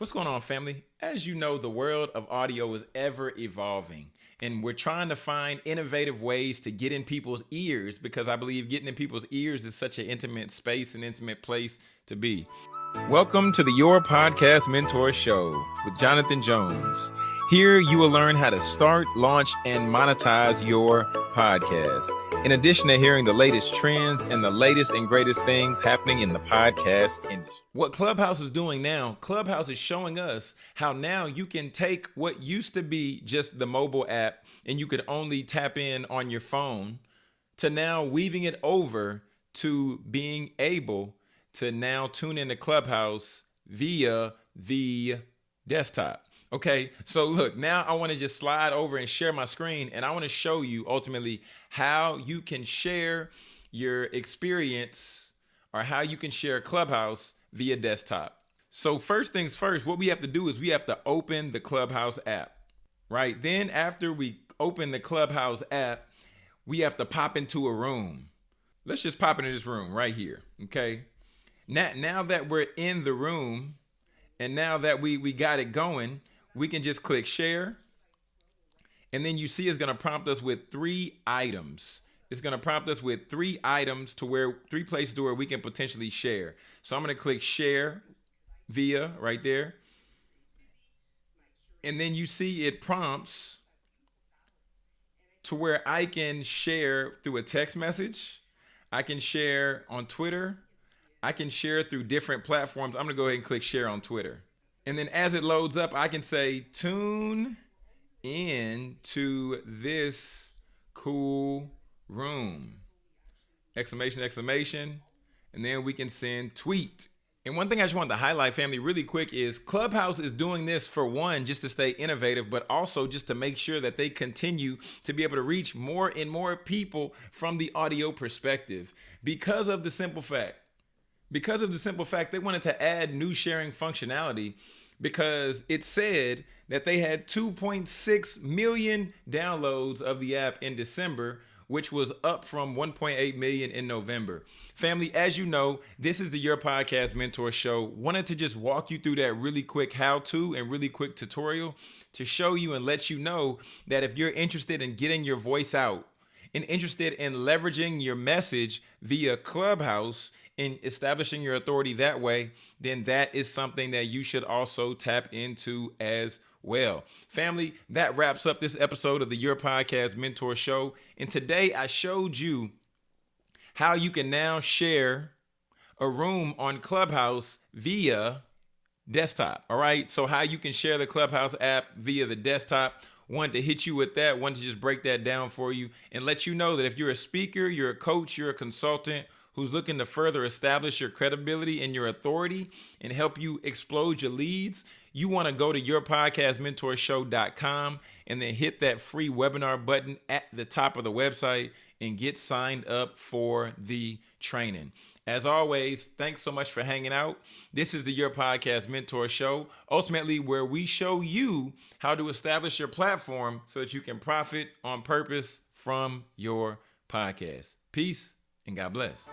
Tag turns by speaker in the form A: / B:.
A: What's going on, family? As you know, the world of audio is ever evolving, and we're trying to find innovative ways to get in people's ears because I believe getting in people's ears is such an intimate space and intimate place to be. Welcome to the Your Podcast Mentor Show with Jonathan Jones. Here you will learn how to start, launch, and monetize your podcast. In addition to hearing the latest trends and the latest and greatest things happening in the podcast industry. What Clubhouse is doing now, Clubhouse is showing us how now you can take what used to be just the mobile app and you could only tap in on your phone to now weaving it over to being able to now tune into Clubhouse via the desktop. Okay, so look, now I want to just slide over and share my screen and I want to show you ultimately how you can share your experience or how you can share Clubhouse via desktop. So first things first, what we have to do is we have to open the Clubhouse app, right? Then after we open the Clubhouse app, we have to pop into a room. Let's just pop into this room right here, okay? Now, now that we're in the room and now that we, we got it going, we can just click share. And then you see it's gonna prompt us with three items it's going to prompt us with three items to where three places to where we can potentially share. So I'm going to click share via right there. And then you see it prompts to where I can share through a text message. I can share on Twitter. I can share through different platforms. I'm going to go ahead and click share on Twitter. And then as it loads up, I can say tune in to this cool room. Exclamation, exclamation. And then we can send tweet. And one thing I just wanted to highlight, family, really quick is Clubhouse is doing this for one, just to stay innovative, but also just to make sure that they continue to be able to reach more and more people from the audio perspective because of the simple fact. Because of the simple fact, they wanted to add new sharing functionality because it said that they had 2.6 million downloads of the app in December, which was up from 1.8 million in November. Family, as you know, this is the Your Podcast Mentor Show. Wanted to just walk you through that really quick how to and really quick tutorial to show you and let you know that if you're interested in getting your voice out and interested in leveraging your message via Clubhouse and establishing your authority that way, then that is something that you should also tap into as well. Family, that wraps up this episode of the Your Podcast Mentor Show. And today I showed you how you can now share a room on Clubhouse via desktop. All right. So, how you can share the Clubhouse app via the desktop. Wanted to hit you with that, wanted to just break that down for you and let you know that if you're a speaker, you're a coach, you're a consultant, who's looking to further establish your credibility and your authority and help you explode your leads, you want to go to yourpodcastmentorshow.com and then hit that free webinar button at the top of the website and get signed up for the training. As always, thanks so much for hanging out. This is the Your Podcast Mentor Show, ultimately, where we show you how to establish your platform so that you can profit on purpose from your podcast. Peace and God bless.